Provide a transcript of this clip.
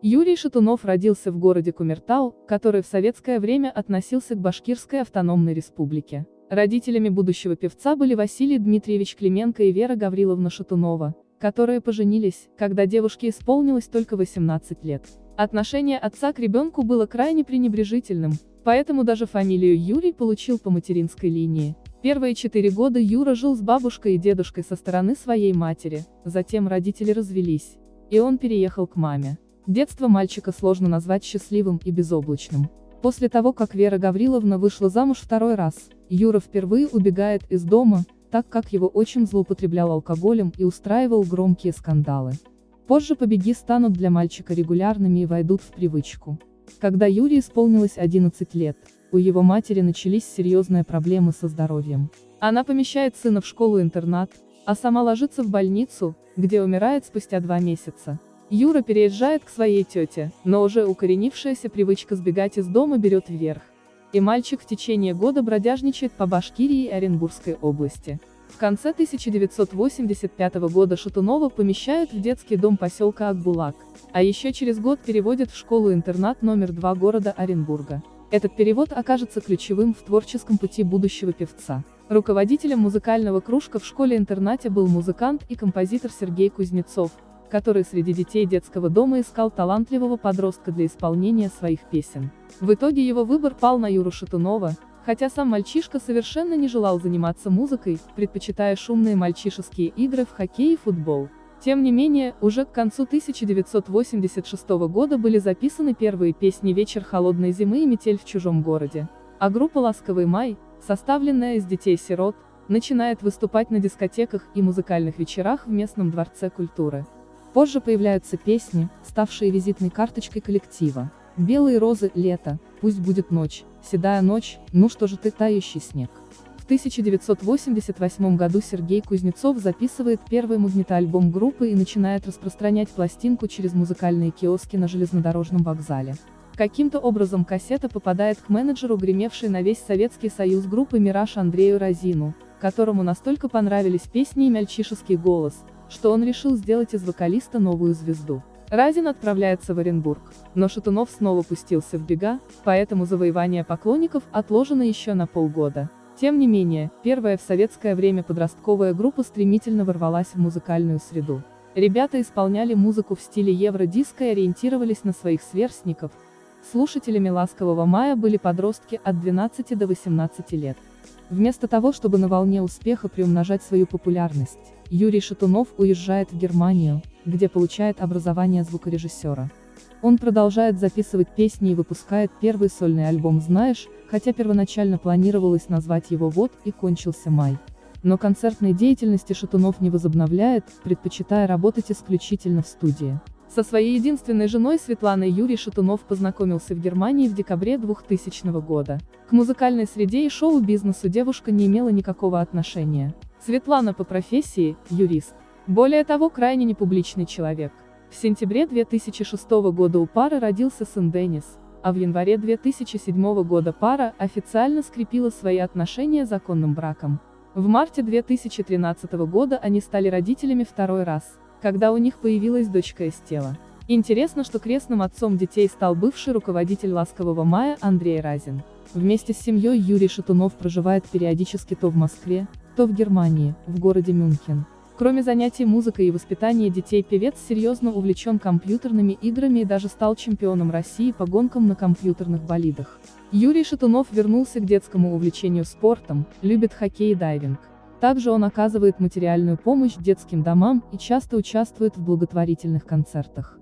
Юрий Шатунов родился в городе Кумертау, который в советское время относился к Башкирской автономной республике. Родителями будущего певца были Василий Дмитриевич Клименко и Вера Гавриловна Шатунова, которые поженились, когда девушке исполнилось только 18 лет. Отношение отца к ребенку было крайне пренебрежительным, поэтому даже фамилию Юрий получил по материнской линии. Первые четыре года Юра жил с бабушкой и дедушкой со стороны своей матери, затем родители развелись, и он переехал к маме. Детство мальчика сложно назвать счастливым и безоблачным. После того, как Вера Гавриловна вышла замуж второй раз, Юра впервые убегает из дома, так как его отчим злоупотреблял алкоголем и устраивал громкие скандалы. Позже побеги станут для мальчика регулярными и войдут в привычку. Когда Юре исполнилось 11 лет, у его матери начались серьезные проблемы со здоровьем. Она помещает сына в школу-интернат, а сама ложится в больницу, где умирает спустя два месяца. Юра переезжает к своей тете, но уже укоренившаяся привычка сбегать из дома берет вверх. И мальчик в течение года бродяжничает по Башкирии и Оренбургской области. В конце 1985 года Шатунова помещают в детский дом поселка Акбулак, а еще через год переводят в школу-интернат номер 2 города Оренбурга. Этот перевод окажется ключевым в творческом пути будущего певца. Руководителем музыкального кружка в школе-интернате был музыкант и композитор Сергей Кузнецов, который среди детей детского дома искал талантливого подростка для исполнения своих песен. В итоге его выбор пал на Юру Шатунова, хотя сам мальчишка совершенно не желал заниматься музыкой, предпочитая шумные мальчишеские игры в хоккей и футбол. Тем не менее, уже к концу 1986 года были записаны первые песни «Вечер холодной зимы» и «Метель в чужом городе». А группа «Ласковый май», составленная из детей-сирот, начинает выступать на дискотеках и музыкальных вечерах в местном дворце культуры. Позже появляются песни, ставшие визитной карточкой коллектива. «Белые розы», «Лето», «Пусть будет ночь», «Седая ночь», «Ну что же ты, тающий снег». 1988 году Сергей Кузнецов записывает первый магнитоальбом группы и начинает распространять пластинку через музыкальные киоски на железнодорожном вокзале. Каким-то образом кассета попадает к менеджеру, гремевшей на весь Советский Союз группы «Мираж» Андрею Розину, которому настолько понравились песни и мальчишеский голос, что он решил сделать из вокалиста новую звезду. Разин отправляется в Оренбург, но Шатунов снова пустился в бега, поэтому завоевание поклонников отложено еще на полгода. Тем не менее, первая в советское время подростковая группа стремительно ворвалась в музыкальную среду. Ребята исполняли музыку в стиле евродиско и ориентировались на своих сверстников. Слушателями «Ласкового мая» были подростки от 12 до 18 лет. Вместо того, чтобы на волне успеха приумножать свою популярность, Юрий Шатунов уезжает в Германию, где получает образование звукорежиссера. Он продолжает записывать песни и выпускает первый сольный альбом «Знаешь», хотя первоначально планировалось назвать его «Вот» и кончился май. Но концертной деятельности Шатунов не возобновляет, предпочитая работать исключительно в студии. Со своей единственной женой Светланой Юрий Шатунов познакомился в Германии в декабре 2000 года. К музыкальной среде и шоу-бизнесу девушка не имела никакого отношения. Светлана по профессии – юрист. Более того, крайне непубличный человек. В сентябре 2006 года у пары родился сын Деннис, а в январе 2007 года пара официально скрепила свои отношения законным браком. В марте 2013 года они стали родителями второй раз, когда у них появилась дочка Эстела. Интересно, что крестным отцом детей стал бывший руководитель «Ласкового мая» Андрей Разин. Вместе с семьей Юрий Шатунов проживает периодически то в Москве, то в Германии, в городе Мюнхен. Кроме занятий музыкой и воспитания детей певец серьезно увлечен компьютерными играми и даже стал чемпионом России по гонкам на компьютерных болидах. Юрий Шатунов вернулся к детскому увлечению спортом, любит хоккей и дайвинг. Также он оказывает материальную помощь детским домам и часто участвует в благотворительных концертах.